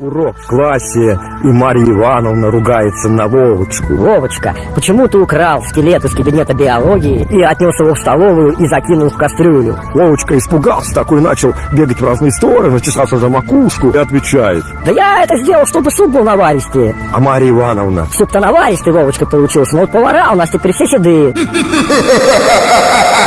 Урок в классе, и Марья Ивановна ругается на Вовочку. Вовочка, почему ты украл скелет из кабинета биологии и отнес его в столовую и закинул в кастрюлю? Вовочка испугался такой, начал бегать в разные стороны, чесался за макушку и отвечает. Да я это сделал, чтобы суп был наваристее. А Марья Ивановна? Суп-то наваристый, Вовочка, получился, но вот повара у нас теперь все седые.